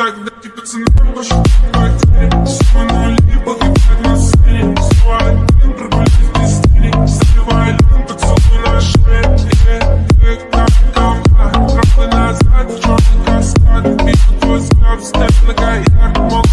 Тогда тебе цена больше не потерь Все нули погибают на сцене. Все один провалюсь без цели Заливай лим, поцелуй на шее. Э, Эк, так, говна Тропы назад, черный каскад. Вижу твой взгляд, встань на каяк Мог